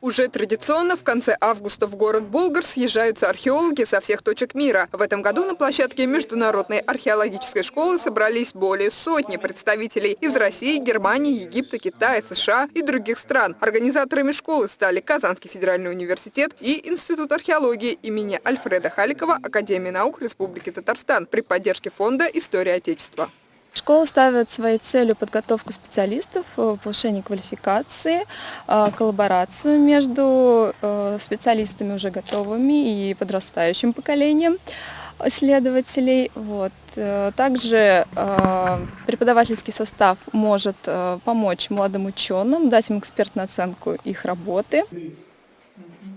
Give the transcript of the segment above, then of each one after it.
Уже традиционно в конце августа в город Болгар съезжаются археологи со всех точек мира. В этом году на площадке Международной археологической школы собрались более сотни представителей из России, Германии, Египта, Китая, США и других стран. Организаторами школы стали Казанский федеральный университет и Институт археологии имени Альфреда Халикова Академии наук Республики Татарстан при поддержке Фонда «История Отечества». Школа ставит своей целью подготовку специалистов, э, повышение квалификации, э, коллаборацию между э, специалистами уже готовыми и подрастающим поколением исследователей. Вот. Также преподавательский состав может помочь молодым ученым, дать им экспертную оценку их работы.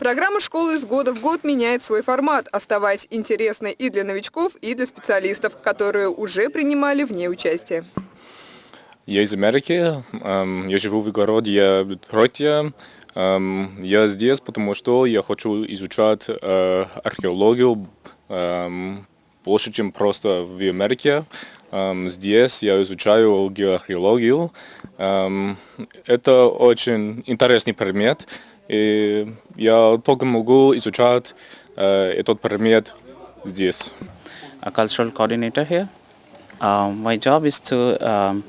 Программа школы из года в год меняет свой формат, оставаясь интересной и для новичков, и для специалистов, которые уже принимали в ней участие. Я из Америки, эм, я живу в городе Детройте. Эм, я здесь, потому что я хочу изучать э, археологию эм, больше, чем просто в Америке. Здесь я изучаю геоархеологию. Это очень интересный предмет. И я только могу изучать э, этот предмет здесь. A cultural coordinator here. Uh, my job is to um,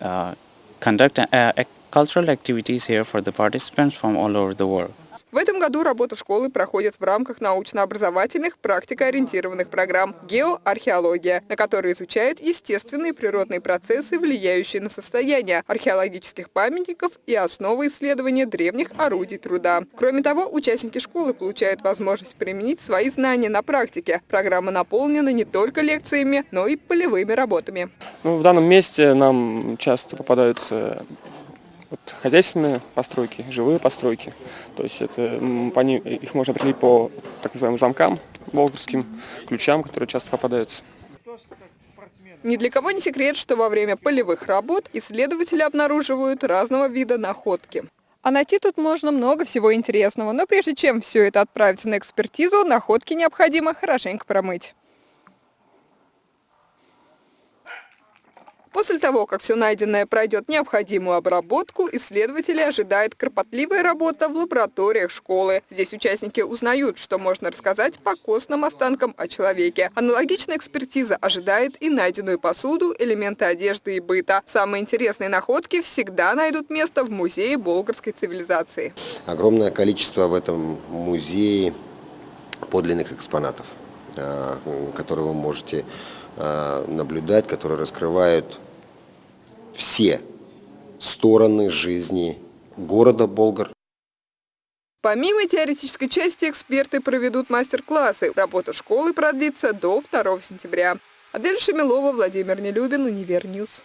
uh, conduct uh, cultural activities here for the participants from all over the world. В этом году работа школы проходит в рамках научно-образовательных практикоориентированных программ «Геоархеология», на которые изучают естественные природные процессы, влияющие на состояние археологических памятников и основы исследования древних орудий труда. Кроме того, участники школы получают возможность применить свои знания на практике. Программа наполнена не только лекциями, но и полевыми работами. Ну, в данном месте нам часто попадаются вот хозяйственные постройки, живые постройки. То есть это, по ним, их можно определить по так называемым замкам, болгарским ключам, которые часто попадаются. Ни для кого не секрет, что во время полевых работ исследователи обнаруживают разного вида находки. А найти тут можно много всего интересного, но прежде чем все это отправиться на экспертизу, находки необходимо хорошенько промыть. После того, как все найденное пройдет необходимую обработку, исследователи ожидает кропотливая работа в лабораториях школы. Здесь участники узнают, что можно рассказать по костным останкам о человеке. Аналогичная экспертиза ожидает и найденную посуду, элементы одежды и быта. Самые интересные находки всегда найдут место в музее болгарской цивилизации. Огромное количество в этом музее подлинных экспонатов, а, которые вы можете а, наблюдать, которые раскрывают все стороны жизни города Болгар. Помимо теоретической части, эксперты проведут мастер-классы. Работа школы продлится до 2 сентября. Адель Шамилова, Владимир Нелюбин, Универньюз.